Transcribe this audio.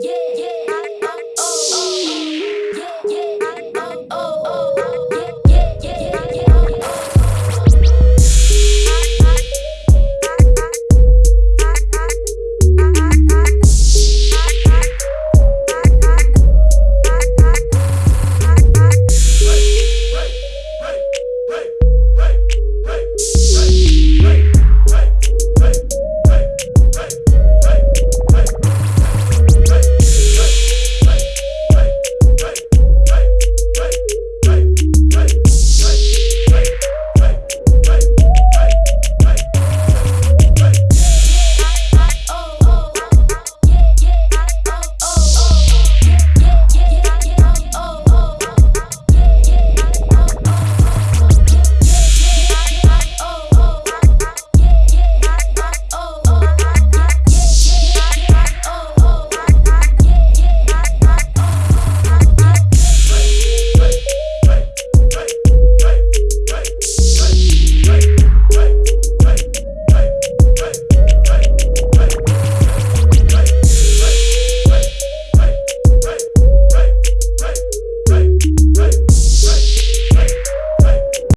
Yeah, yeah.